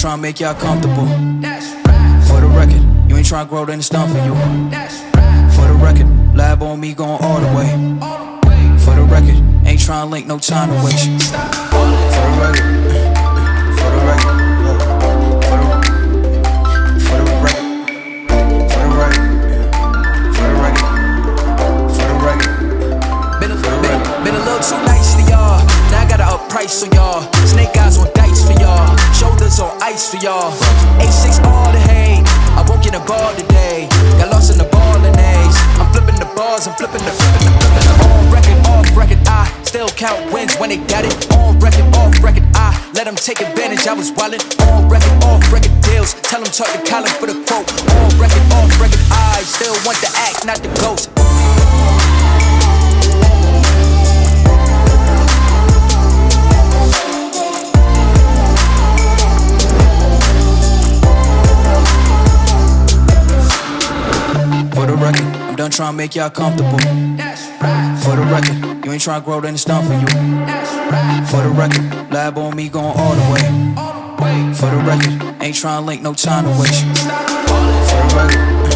trying to make y'all comfortable. That's right. For the record, you ain't trying to grow, then it's done for you. That's right. For the record, lab on me going all the way. All the way. For the record, ain't trying to link, no time to waste. Count wins when they got it. On record, off record. I let them take advantage. I was wildin'. On record, off record deals. Tell them talk to Colin for the quote. On record, off record. I still want the act, not the ghost. For the record, I'm done trying to make y'all comfortable. That's right. For the record, you ain't trying to grow, then it's done for you. For the record, lab on me going all the way. For the record, ain't trying to link, no time to waste. For the record,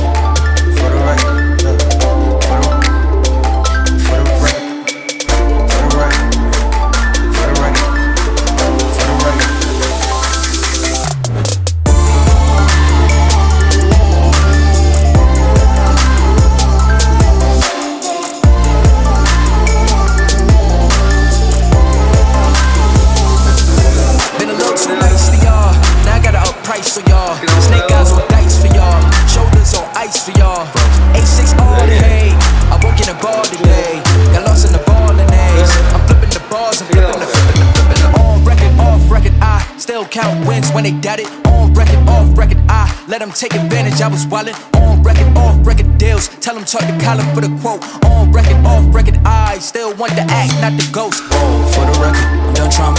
flipping the on record, off record. I still count wins when they doubt it. On record, off record. I let them take advantage. I was wildin'. On record, off record deals. Tell them talk to Colin for the quote. On record, off record. I still want the act, not the ghost. For the record, I'm done trying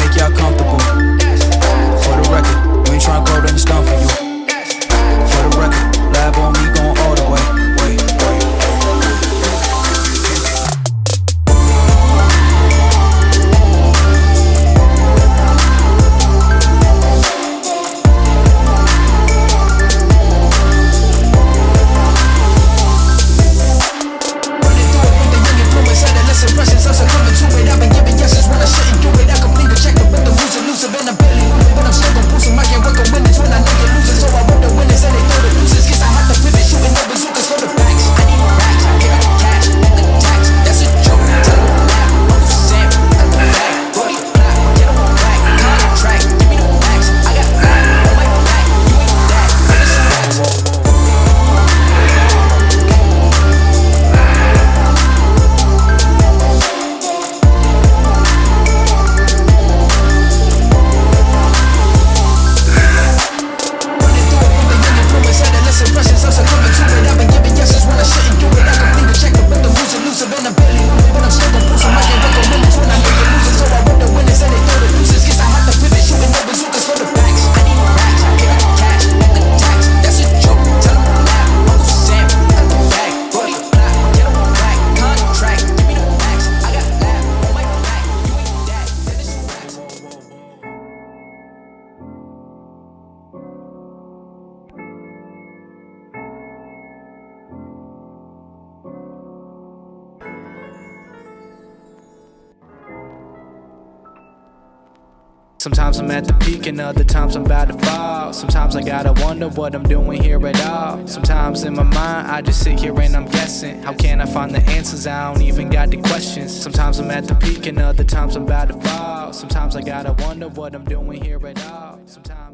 Sometimes I'm at the peak and other times I'm about to fall. Sometimes I gotta wonder what I'm doing here at all. Sometimes in my mind I just sit here and I'm guessing. How can I find the answers? I don't even got the questions. Sometimes I'm at the peak and other times I'm about to fall. Sometimes I gotta wonder what I'm doing here at all. Sometimes